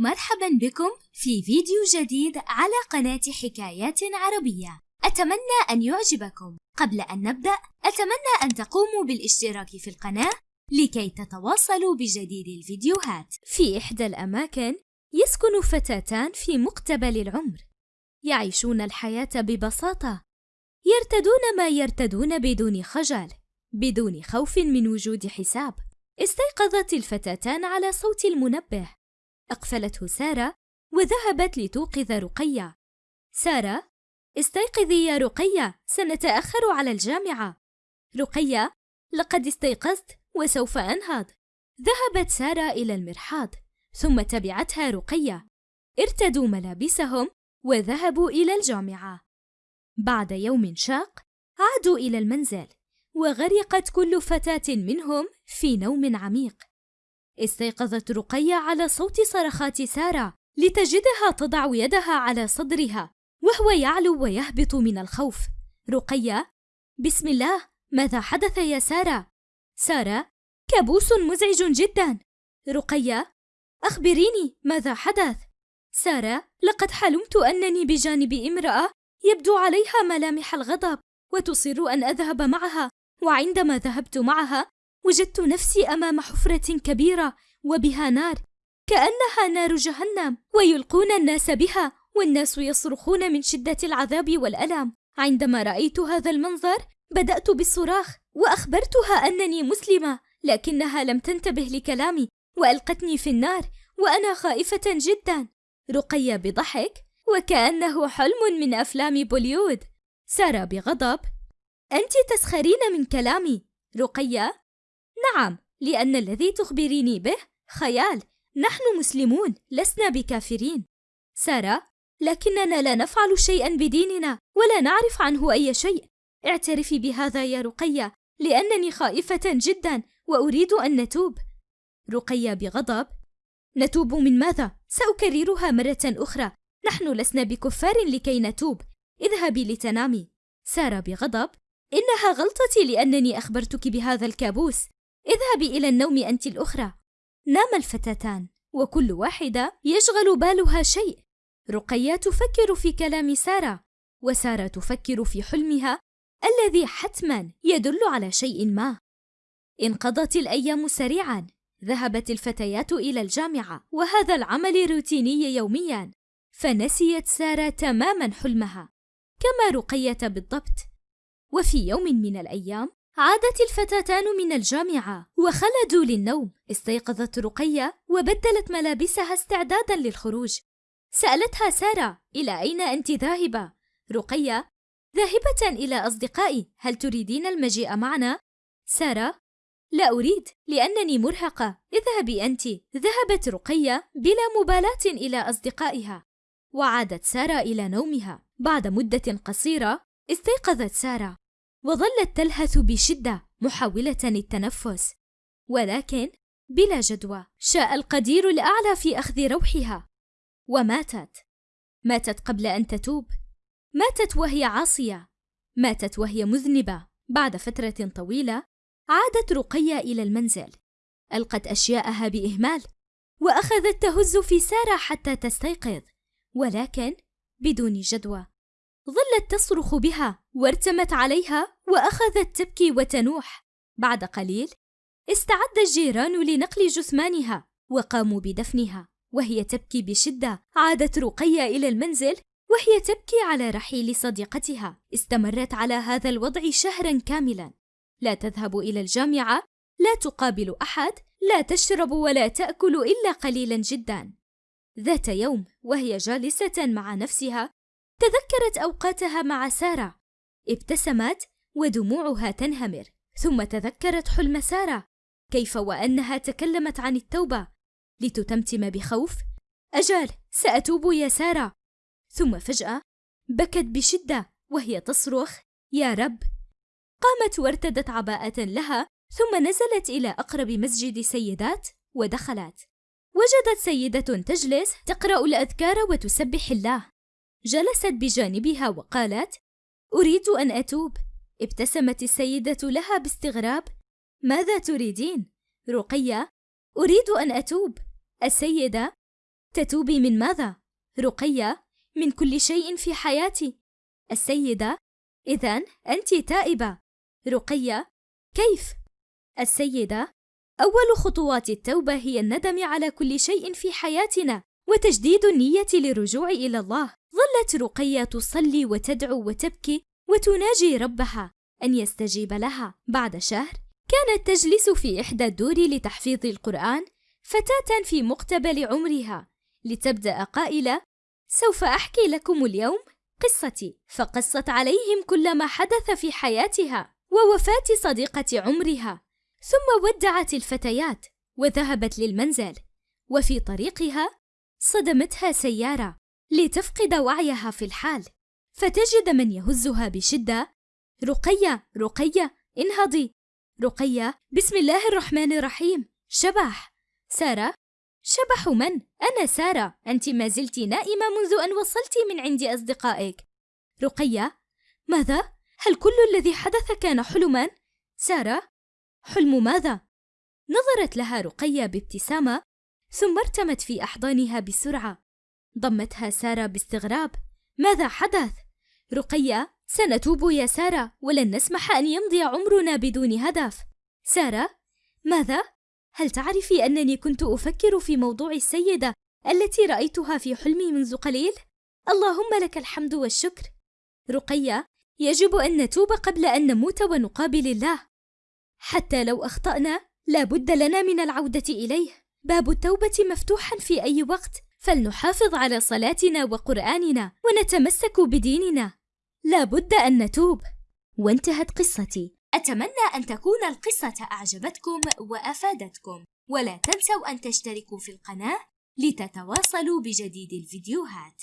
مرحبا بكم في فيديو جديد على قناة حكايات عربية. أتمنى أن يعجبكم. قبل أن نبدأ أتمنى أن تقوموا بالاشتراك في القناة لكي تتواصلوا بجديد الفيديوهات. في إحدى الأماكن يسكن فتاتان في مقتبل العمر. يعيشون الحياة ببساطة. يرتدون ما يرتدون بدون خجل بدون خوف من وجود حساب. استيقظت الفتاتان على صوت المنبه. أقفلته سارة وذهبت لتوقظ رقية. سارة استيقظي يا رقية سنتأخر على الجامعة. رقية لقد استيقظت وسوف أنهض. ذهبت سارة إلى المرحاض ثم تبعتها رقية. ارتدوا ملابسهم وذهبوا إلى الجامعة. بعد يوم شاق عادوا إلى المنزل وغرقت كل فتاة منهم في نوم عميق. استيقظت رقية على صوت صرخات سارة لتجدها تضع يدها على صدرها وهو يعلو ويهبط من الخوف رقية بسم الله ماذا حدث يا سارة؟ سارة كابوس مزعج جدا رقية أخبريني ماذا حدث؟ سارة لقد حلمت أنني بجانب امرأة يبدو عليها ملامح الغضب وتصر أن أذهب معها وعندما ذهبت معها وجدت نفسي أمام حفرة كبيرة وبها نار كأنها نار جهنم ويلقون الناس بها والناس يصرخون من شدة العذاب والألم. عندما رأيت هذا المنظر بدأت بالصراخ وأخبرتها أنني مسلمة لكنها لم تنتبه لكلامي وألقتني في النار وأنا خائفة جدا. رقيه بضحك وكأنه حلم من أفلام بوليود سارة بغضب أنت تسخرين من كلامي. رقية نعم لأن الذي تخبريني به خيال نحن مسلمون لسنا بكافرين. سارة لكننا لا نفعل شيئا بديننا ولا نعرف عنه أي شيء. اعترفي بهذا يا رقية لأنني خائفة جدا وأريد أن نتوب. رقية بغضب. نتوب من ماذا؟ سأكررها مرة أخرى. نحن لسنا بكفار لكي نتوب. اذهبي لتنامي. سارة بغضب. إنها غلطتي لأنني أخبرتك بهذا الكابوس. اذهبي إلى النوم أنت الأخرى. نام الفتاتان وكل واحدة يشغل بالها شيء. رقية تفكر في كلام سارة وسارة تفكر في حلمها الذي حتما يدل على شيء ما. انقضت الأيام سريعا ذهبت الفتيات إلى الجامعة وهذا العمل روتيني يوميا. فنسيت سارة تماما حلمها كما رقية بالضبط. وفي يوم من الأيام عادت الفتاتان من الجامعة وخلدوا للنوم. استيقظت رقية وبدلت ملابسها استعدادا للخروج. سألتها سارة إلى أين أنت ذاهبة؟ رقية ذاهبة إلى أصدقائي. هل تريدين المجيء معنا؟ سارة لا أريد لأنني مرهقة. اذهبي أنت. ذهبت رقية بلا مبالاة إلى أصدقائها. وعادت سارة إلى نومها. بعد مدة قصيرة استيقظت سارة. وظلت تلهث بشدة محاولة التنفس. ولكن بلا جدوى شاء القدير الأعلى في أخذ روحها. وماتت. ماتت قبل أن تتوب. ماتت وهي عاصية. ماتت وهي مذنبة. بعد فترة طويلة عادت رقية إلى المنزل. ألقت أشياءها بإهمال. وأخذت تهز في سارة حتى تستيقظ. ولكن بدون جدوى. ظلت تصرخ بها وارتمت عليها وأخذت تبكي وتنوح. بعد قليل استعد الجيران لنقل جثمانها وقاموا بدفنها وهي تبكي بشدة. عادت رقية إلى المنزل وهي تبكي على رحيل صديقتها. استمرت على هذا الوضع شهرا كاملا. لا تذهب إلى الجامعة لا تقابل أحد لا تشرب ولا تأكل إلا قليلا جدا. ذات يوم وهي جالسة مع نفسها تذكرت أوقاتها مع سارة. ابتسمت ودموعها تنهمر. ثم تذكرت حلم سارة. كيف وأنها تكلمت عن التوبة. لتتمتم بخوف. اجال سأتوب يا سارة. ثم فجأة بكت بشدة وهي تصرخ يا رب. قامت وارتدت عباءة لها ثم نزلت إلى أقرب مسجد سيدات ودخلت. وجدت سيدة تجلس تقرأ الأذكار وتسبح الله. جلست بجانبها وقالت أريد أن أتوب. ابتسمت السيدة لها باستغراب. ماذا تريدين؟ رقية. أريد أن أتوب. السيدة. تتوبي من ماذا؟ رقية. من كل شيء في حياتي. السيدة. إذا أنت تائبة. رقية. كيف؟ السيدة. أول خطوات التوبة هي الندم على كل شيء في حياتنا وتجديد النية للرجوع إلى الله. ظلت رقية تصلي وتدعو وتبكي وتناجي ربها أن يستجيب لها. بعد شهر كانت تجلس في إحدى الدور لتحفيظ القرآن فتاة في مقتبل عمرها لتبدأ قائلة سوف أحكي لكم اليوم قصتي. فقصت عليهم كل ما حدث في حياتها ووفاة صديقة عمرها ثم ودعت الفتيات وذهبت للمنزل وفي طريقها صدمتها سيارة. لتفقد وعيها في الحال. فتجد من يهزها بشدة رقية رقية انهضي. رقية بسم الله الرحمن الرحيم. شبح. سارة. شبح من؟ أنا سارة. أنت ما زلت نائمة منذ أن وصلت من عند أصدقائك. رقية. ماذا؟ هل كل الذي حدث كان حلما؟ سارة. حلم ماذا؟ نظرت لها رقية بابتسامة ثم ارتمت في أحضانها بسرعة. ضمتها سارة باستغراب ماذا حدث؟ رقية سنتوب يا سارة ولن نسمح أن يمضي عمرنا بدون هدف سارة ماذا؟ هل تعرفي أنني كنت أفكر في موضوع السيدة التي رأيتها في حلمي منذ قليل؟ اللهم لك الحمد والشكر رقية يجب أن نتوب قبل أن نموت ونقابل الله حتى لو أخطأنا لا بد لنا من العودة إليه باب التوبة مفتوحا في أي وقت فلنحافظ على صلاتنا وقرآننا ونتمسك بديننا. لا بد أن نتوب. وانتهت قصتي. أتمنى أن تكون القصة أعجبتكم وأفادتكم. ولا تنسوا أن تشتركوا في القناة لتتواصلوا بجديد الفيديوهات.